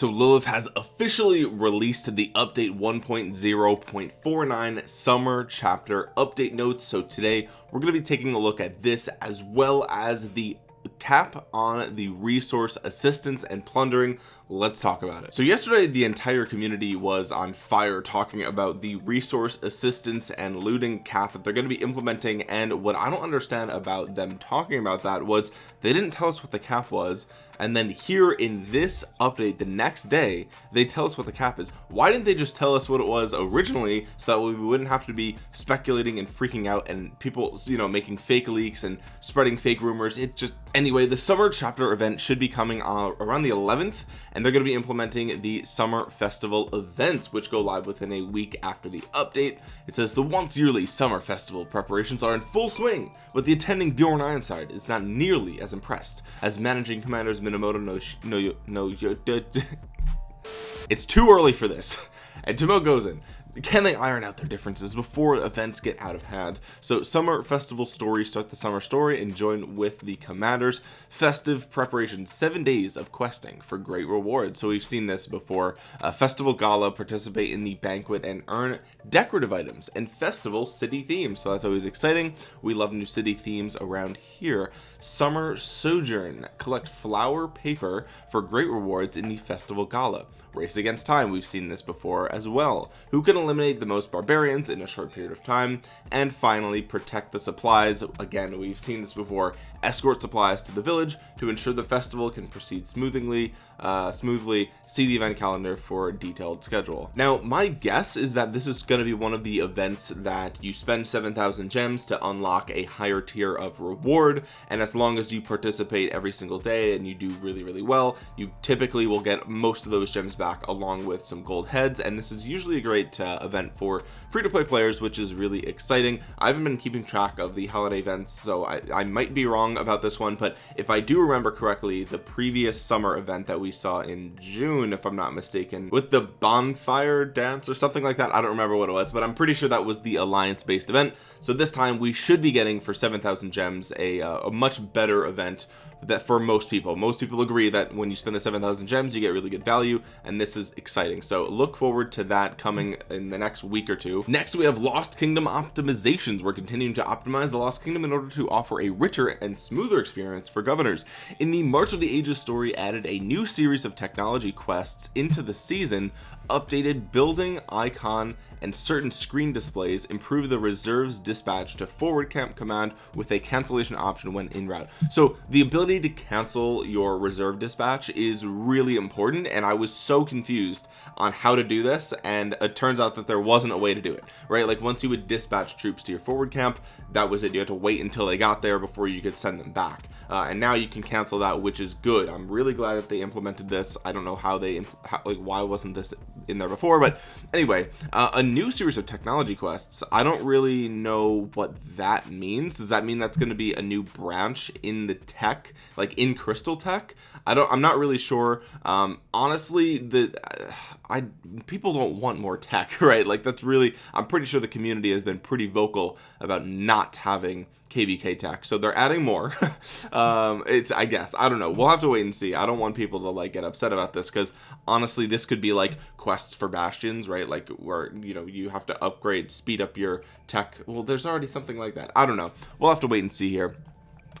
so Lilith has officially released the update 1.0.49 summer chapter update notes. So today we're going to be taking a look at this as well as the cap on the resource assistance and plundering. Let's talk about it. So yesterday the entire community was on fire talking about the resource assistance and looting cap that they're going to be implementing. And what I don't understand about them talking about that was they didn't tell us what the cap was. And then here in this update the next day they tell us what the cap is. Why didn't they just tell us what it was originally so that we wouldn't have to be speculating and freaking out and people you know making fake leaks and spreading fake rumors? It just anyway the summer chapter event should be coming around the 11th and they're going to be implementing the summer festival events which go live within a week after the update. It says the once yearly summer festival preparations are in full swing but the attending Bjorn Ironside is not nearly as impressed. As managing commanders Minamoto no no no it's too early for this. And Tomoe Gozen can they iron out their differences before events get out of hand? So summer festival story start the summer story and join with the commanders. Festive preparation seven days of questing for great rewards. So we've seen this before. Festival gala participate in the banquet and earn decorative items and festival city themes. So that's always exciting. We love new city themes around here. Summer sojourn collect flower paper for great rewards in the festival gala. Race against time we've seen this before as well. Who can eliminate the most barbarians in a short period of time and finally protect the supplies. Again we've seen this before. Escort supplies to the village to ensure the festival can proceed smoothly uh, smoothly see the event calendar for a detailed schedule. Now my guess is that this is going to be one of the events that you spend 7,000 gems to unlock a higher tier of reward and as long as you participate every single day and you do really really well you typically will get most of those gems back along with some gold heads and this is usually a great uh, event for free-to-play players which is really exciting. I haven't been keeping track of the holiday events so I, I might be wrong about this one but if I do remember correctly the previous summer event that we saw in June if I'm not mistaken with the bonfire dance or something like that. I don't remember what it was but I'm pretty sure that was the alliance based event. So this time we should be getting for 7,000 gems a, uh, a much better event that for most people. Most people agree that when you spend the 7,000 gems you get really good value and this is exciting. So look forward to that coming in the next week or two. Next we have lost kingdom optimizations. We're continuing to optimize the lost kingdom in order to offer a richer and smoother experience for governors. In the march of the ages story added a new series of technology quests into the season updated building icon and certain screen displays improve the reserves dispatch to forward camp command with a cancellation option when in route. So the ability to cancel your reserve dispatch is really important and I was so confused on how to do this and it turns out that there wasn't a way to do it right? Like once you would dispatch troops to your forward camp that was it. You had to wait until they got there before you could send them back. Uh, and now you can cancel that which is good. I'm really glad that they implemented this. I don't know how they how, like why wasn't this in there before but anyway uh, a new series of technology quests. I don't really know what that means. Does that mean that's going to be a new branch in the tech like in crystal tech? I don't I'm not really sure. Um honestly the I people don't want more tech right? Like that's really I'm pretty sure the community has been pretty vocal about not having kvk tech so they're adding more. Um it's i guess i don't know. We'll have to wait and see. I don't want people to like get upset about this because honestly this could be like quests for bastions right? Like where you know you have to upgrade speed up your tech. Well there's already something like that. I don't know. We'll have to wait and see here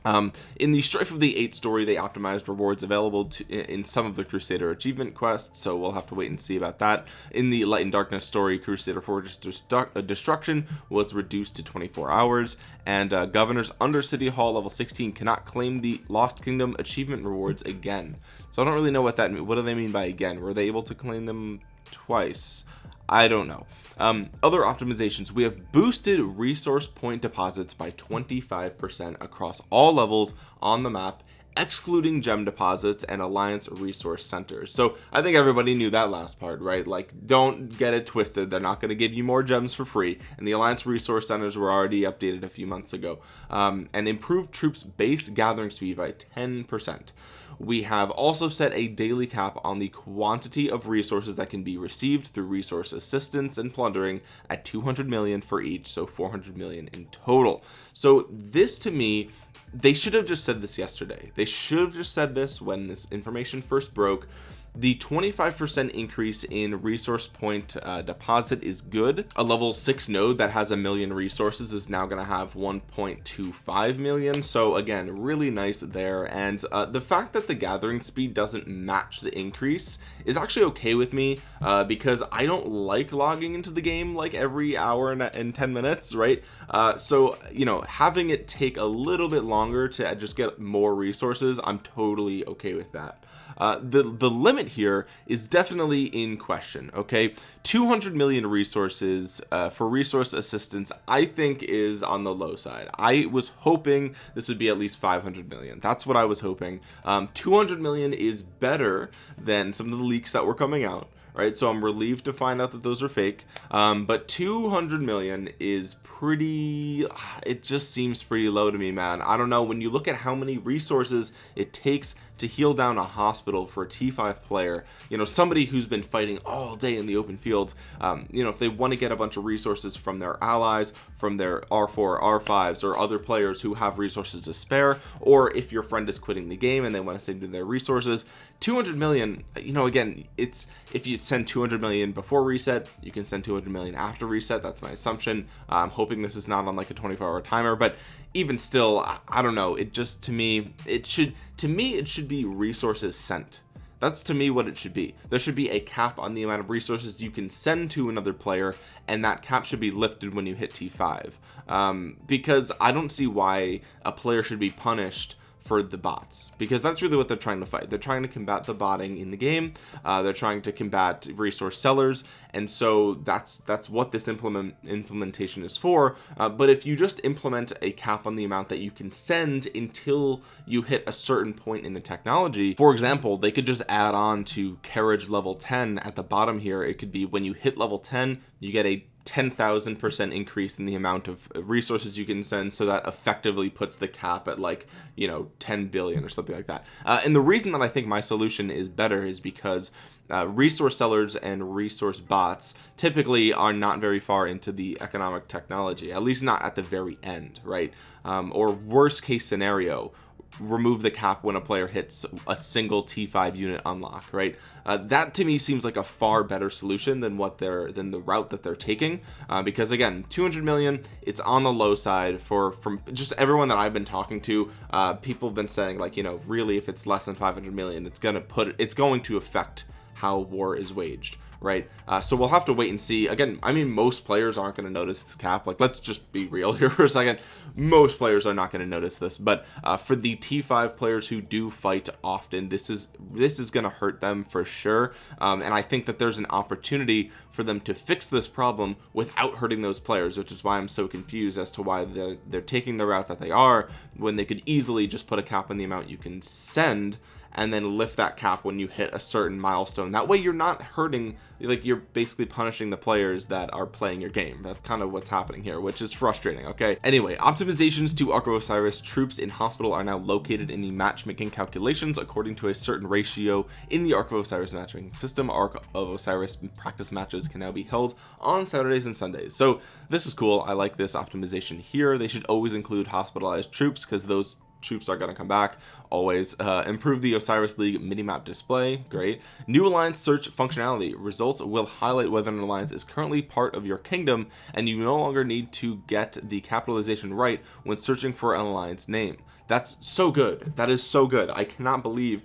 um, in the strife of the eight story they optimized rewards available to in some of the crusader achievement quests so we'll have to wait and see about that. In the light and darkness story crusader fortress uh, destruction was reduced to 24 hours and uh, governors under city hall level 16 cannot claim the lost kingdom achievement rewards again. So i don't really know what that what do they mean by again? Were they able to claim them twice I don't know. Um, other optimizations. We have boosted resource point deposits by 25% across all levels on the map excluding gem deposits and alliance resource centers. So i think everybody knew that last part right? Like don't get it twisted. They're not going to give you more gems for free and the alliance resource centers were already updated a few months ago. Um, and improved troops base gathering speed by 10 percent. We have also set a daily cap on the quantity of resources that can be received through resource assistance and plundering at 200 million for each so 400 million in total. So this to me they should have just said this yesterday. They should have just said this when this information first broke the 25% increase in resource point uh, deposit is good. A level 6 node that has a million resources is now going to have 1.25 million. So again really nice there. And uh, the fact that the gathering speed doesn't match the increase is actually okay with me uh, because I don't like logging into the game like every hour and, and 10 minutes right? Uh, so you know having it take a little bit longer to just get more resources I'm totally okay with that uh, the the limit here is definitely in question okay? 200 million resources uh, for resource assistance I think is on the low side. I was hoping this would be at least 500 million. That's what I was hoping. Um, 200 million is better than some of the leaks that were coming out right? So I'm relieved to find out that those are fake. Um, but 200 million is pretty it just seems pretty low to me man. I don't know. When you look at how many resources it takes to heal down a hospital for a t5 player you know somebody who's been fighting all day in the open fields um, you know if they want to get a bunch of resources from their allies from their r4 r5s or other players who have resources to spare or if your friend is quitting the game and they want to save their resources 200 million you know again it's if you send 200 million before reset you can send 200 million after reset that's my assumption. I'm hoping this is not on like a 24 hour timer but even still I don't know it just to me it should to me it should be resources sent. That's to me what it should be. There should be a cap on the amount of resources you can send to another player and that cap should be lifted when you hit t5 um, because I don't see why a player should be punished for the bots because that's really what they're trying to fight. They're trying to combat the botting in the game. Uh, they're trying to combat resource sellers and so that's that's what this implement implementation is for. Uh, but if you just implement a cap on the amount that you can send until you hit a certain point in the technology for example they could just add on to carriage level 10 at the bottom here. It could be when you hit level 10 you get a 10,000 percent increase in the amount of resources you can send so that effectively puts the cap at like you know 10 billion or something like that. Uh, and the reason that I think my solution is better is because uh, resource sellers and resource bots typically are not very far into the economic technology at least not at the very end right? Um, or worst case scenario remove the cap when a player hits a single t5 unit unlock right? Uh, that to me seems like a far better solution than what they're than the route that they're taking uh, because again 200 million it's on the low side for from just everyone that I've been talking to uh, people have been saying like you know really if it's less than 500 million it's gonna put it's going to affect how war is waged right? Uh, so we'll have to wait and see. Again I mean most players aren't going to notice this cap. Like let's just be real here for a second. Most players are not going to notice this but uh, for the t5 players who do fight often this is this is going to hurt them for sure. Um, and I think that there's an opportunity for them to fix this problem without hurting those players which is why I'm so confused as to why they're, they're taking the route that they are when they could easily just put a cap on the amount you can send and then lift that cap when you hit a certain milestone. That way you're not hurting like you're basically punishing the players that are playing your game. That's kind of what's happening here which is frustrating okay? Anyway optimizations to Ark of Osiris troops in hospital are now located in the matchmaking calculations according to a certain ratio in the Ark of Osiris matchmaking system. Ark of Osiris practice matches can now be held on Saturdays and Sundays. So this is cool. I like this optimization here. They should always include hospitalized troops because those troops are going to come back. Always uh, improve the Osiris League minimap display. Great. New alliance search functionality. Results will highlight whether an alliance is currently part of your kingdom and you no longer need to get the capitalization right when searching for an alliance name. That's so good. That is so good. I cannot believe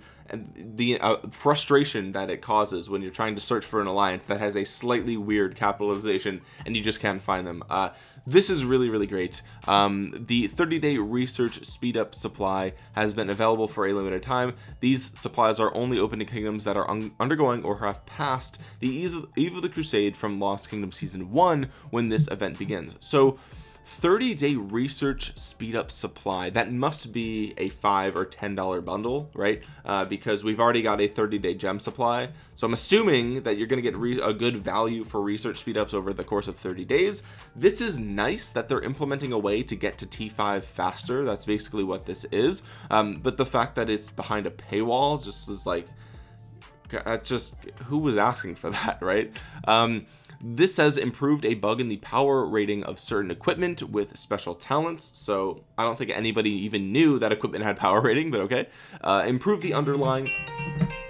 the uh, frustration that it causes when you're trying to search for an alliance that has a slightly weird capitalization and you just can't find them. Uh, this is really really great. Um, the 30-day research speed up supply has been available for a limited time. These supplies are only open to kingdoms that are un undergoing or have passed the eve of, eve of the crusade from lost kingdom season one when this event begins. So 30 day research speed up supply. That must be a five or ten dollar bundle right? Uh, because we've already got a 30 day gem supply. So I'm assuming that you're going to get a good value for research speed ups over the course of 30 days. This is nice that they're implementing a way to get to t5 faster. That's basically what this is. Um, but the fact that it's behind a paywall just is like that's just who was asking for that right? Um this says improved a bug in the power rating of certain equipment with special talents. So I don't think anybody even knew that equipment had power rating but okay. Uh, improve the underlying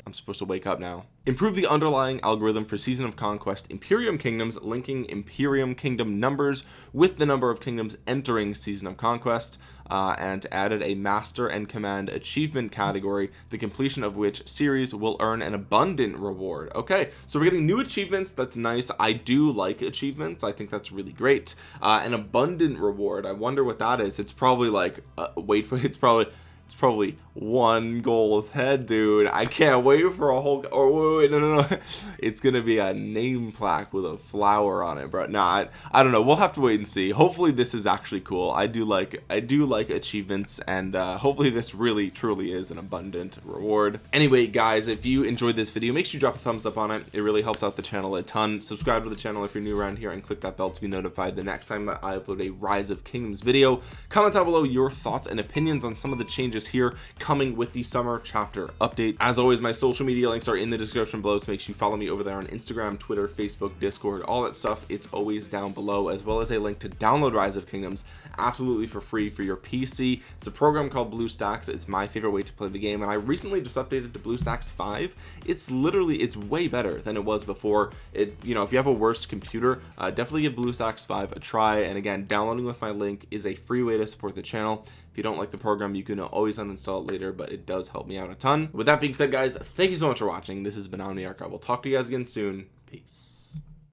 I'm supposed to wake up now. Improve the underlying algorithm for season of conquest Imperium kingdoms linking Imperium kingdom numbers with the number of kingdoms entering season of conquest uh, and added a master and command achievement category the completion of which series will earn an abundant reward. Okay so we're getting new achievements. That's nice. I do like achievements. I think that's really great. Uh, an abundant reward. I wonder what that is. It's probably like uh, wait for it's probably it's probably one gold head dude. I can't wait for a whole or wait, wait, no no no. It's gonna be a name plaque with a flower on it bro. Not I, I don't know. We'll have to wait and see. Hopefully this is actually cool. I do like I do like achievements and uh, hopefully this really truly is an abundant reward. Anyway guys if you enjoyed this video make sure you drop a thumbs up on it. It really helps out the channel a ton. Subscribe to the channel if you're new around here and click that bell to be notified the next time I upload a rise of kingdoms video. Comment down below your thoughts and opinions on some of the changes changes here coming with the summer chapter update. As always my social media links are in the description below so make sure you follow me over there on Instagram Twitter Facebook Discord all that stuff. It's always down below as well as a link to download rise of kingdoms absolutely for free for your PC it's a program called BlueStacks it's my favorite way to play the game and I recently just updated to BlueStacks 5 it's literally it's way better than it was before. It you know if you have a worse computer uh, definitely give BlueStacks 5 a try and again downloading with my link is a free way to support the channel if you don't like the program you can always uninstall it later but it does help me out a ton. With that being said guys thank you so much for watching. This has been omniarch i will talk to you guys again soon. Peace